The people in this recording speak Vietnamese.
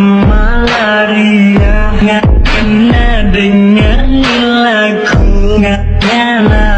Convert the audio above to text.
Malaria Nggak pernah dengar lagu Nggak nyala